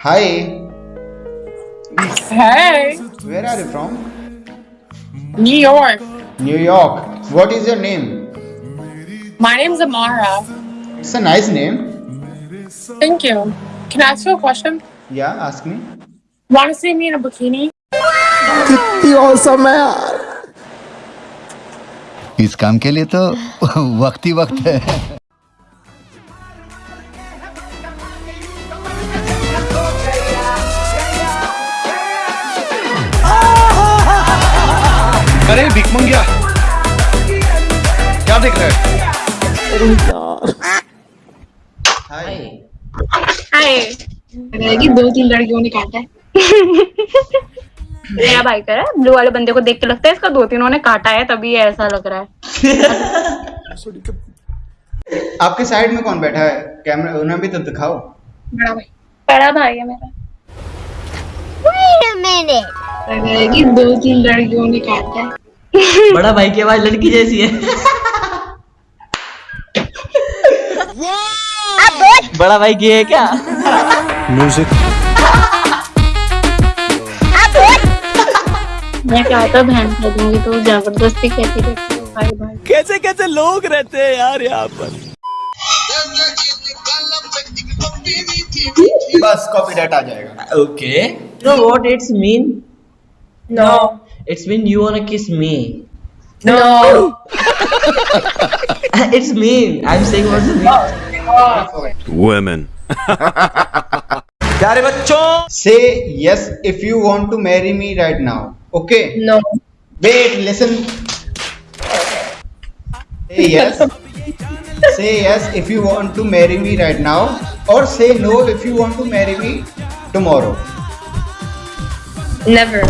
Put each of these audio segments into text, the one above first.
Hi, Hey, where are you from? New York. New York. What is your name? My name's Amara. It's a nice name. Thank you. Can I ask you a question? Yeah, ask me. Want to see me in a bikini? इस काम के लिए तो वक्त ही वक्त है अरे भिक मंगिया क्या देख रहा है? Hi. हाय दो तीन लड़कियों ने काटा है। मेरा भाई कह रहा है ब्लू वाले बंदे को देख के लगता है इसका दो तीनों ने काटा है तभी ऐसा लग रहा है। आपके साइड में कौन बैठा है? कैमरा उन्हें भी तो दिखाओ। बड़ा भाई। बड़ा भाई है मेरा। Wait a minute. रहेगी दो तीन लड़कियों ने काटा है। बड़ा भाई की आवाज़ लड़की जैसी है। बड़ा भाई की है क्या? म्यूज़िक मैं क्या था बहन कह दूँगी तो ज़बरदस्ती कहती रहती है भाई भाई। कैसे कैसे लोग रहते हैं यार यहाँ पर? बस कॉपीराइट आ जाएगा। Okay no what it's mean No. It's mean you wanna kiss me No. It's mean I am saying what's mean women प्यारे बच्चों Say yes if you want to marry me right now. Okay? No. Wait, listen. Say yes. say yes if you want to marry me right now, or say no if you want to marry me tomorrow. Never.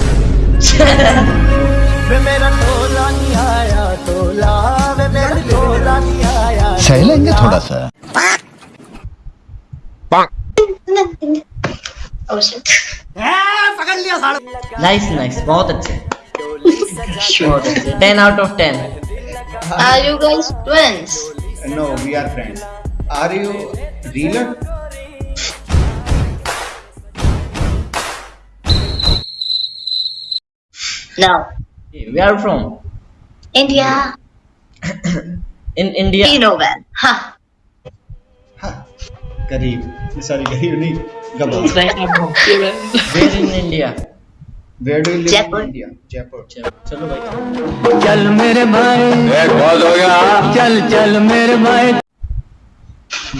सह लेंगे थोड़ा सा। Nice nice बहुत अच्छे। Ten out of ten are you girls twins no we are friends are you real No. where are you from India. in india You know well. Huh. हाँ, गरीब sorry गरीब नहीं where in india Where do you live Jaipur. in India? Jaipur. चलो भाई चल मेरे भाई बहुत हो गया चल चल मेरे भाई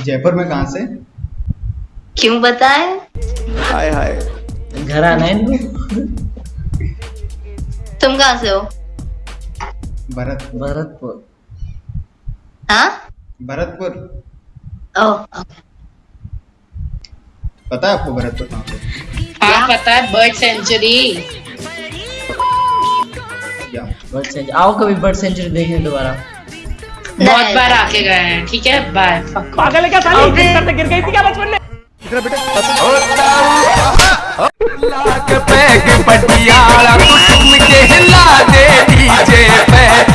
जयपुर में कहाँ से क्यों बताए हाय हाय घर आना है इनको तुम कहाँ से हो? भरत भरतपुर। हाँ? भरतपुर। ओके पता है आपको भरतपुर कहाँ पे? हाँ पता है बर्ड सेंचुरी। Bird sanctuary. आओ कभी बर्ड सेंचुरी देखने दोबारा। बहुत बार आके गए हैं ठीक है? बाय पागल है क्या साली? गिर गई थी क्या बचपन में? पैग पटियाला तुम के हिला दे डीजे पे।